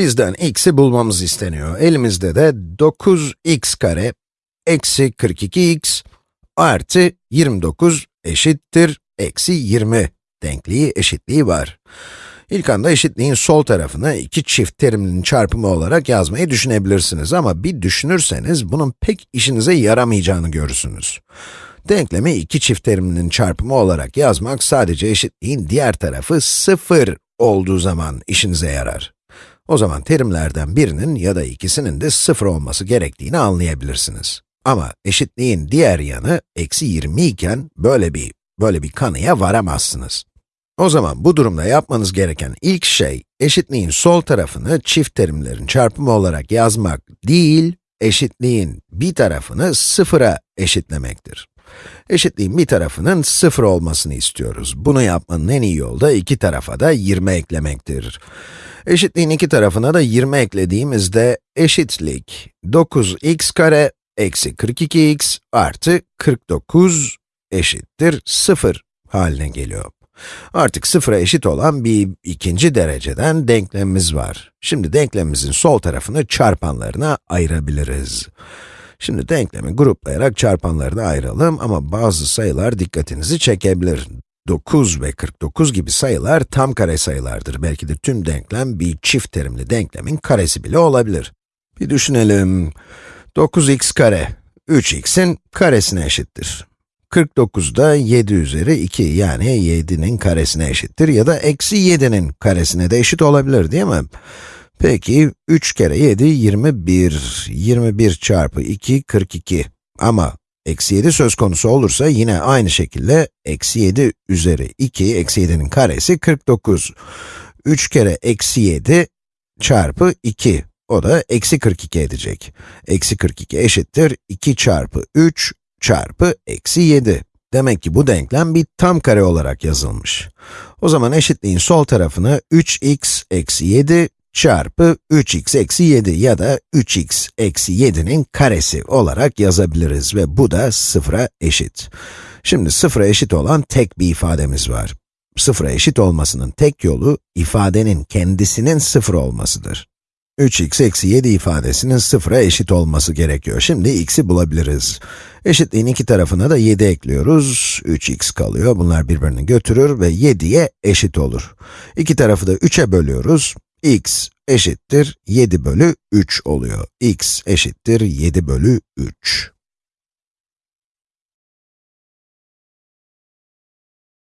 Bizden x'i bulmamız isteniyor. Elimizde de 9x kare eksi 42x artı 29 eşittir eksi 20 denkliği eşitliği var. İlk anda eşitliğin sol tarafını iki çift terimlinin çarpımı olarak yazmayı düşünebilirsiniz ama bir düşünürseniz bunun pek işinize yaramayacağını görürsünüz. Denklemi iki çift terimlinin çarpımı olarak yazmak sadece eşitliğin diğer tarafı 0 olduğu zaman işinize yarar. O zaman terimlerden birinin ya da ikisinin de 0 olması gerektiğini anlayabilirsiniz. Ama eşitliğin diğer yanı eksi 20 iken böyle bir, böyle bir kanıya varamazsınız. O zaman bu durumda yapmanız gereken ilk şey, eşitliğin sol tarafını çift terimlerin çarpımı olarak yazmak değil, eşitliğin bir tarafını sıfıra eşitlemektir. Eşitliğin bir tarafının sıfır olmasını istiyoruz. Bunu yapmanın en iyi yolu da iki tarafa da 20 eklemektir. Eşitliğin iki tarafına da 20 eklediğimizde eşitlik 9x kare eksi 42x artı 49 eşittir 0 haline geliyor. Artık sıfıra eşit olan bir ikinci dereceden denklemimiz var. Şimdi denklemimizin sol tarafını çarpanlarına ayırabiliriz. Şimdi denklemi gruplayarak çarpanlarına ayıralım ama bazı sayılar dikkatinizi çekebilir. 9 ve 49 gibi sayılar tam kare sayılardır. Belki de tüm denklem bir çift terimli denklemin karesi bile olabilir. Bir düşünelim. 9x kare, 3x'in karesine eşittir. 49 da 7 üzeri 2 yani 7'nin karesine eşittir ya da eksi 7'nin karesine de eşit olabilir değil mi? Peki, 3 kere 7, 21. 21 çarpı 2, 42. Ama eksi 7 söz konusu olursa yine aynı şekilde eksi 7 üzeri 2, eksi 7'nin karesi 49. 3 kere eksi 7 çarpı 2. O da eksi 42 edecek. Eksi 42 eşittir 2 çarpı 3 çarpı eksi 7. Demek ki bu denklem bir tam kare olarak yazılmış. O zaman eşitliğin sol tarafını 3x eksi 7 çarpı 3x eksi 7 ya da 3x eksi 7'nin karesi olarak yazabiliriz ve bu da sıfıra eşit. Şimdi sıfıra eşit olan tek bir ifademiz var. Sıfıra eşit olmasının tek yolu, ifadenin kendisinin sıfır olmasıdır. 3x eksi 7 ifadesinin sıfıra eşit olması gerekiyor. Şimdi x'i bulabiliriz. Eşitliğin iki tarafına da 7 ekliyoruz. 3x kalıyor. Bunlar birbirini götürür ve 7'ye eşit olur. İki tarafı da 3'e bölüyoruz x eşittir 7 bölü 3 oluyor. x eşittir 7 bölü 3.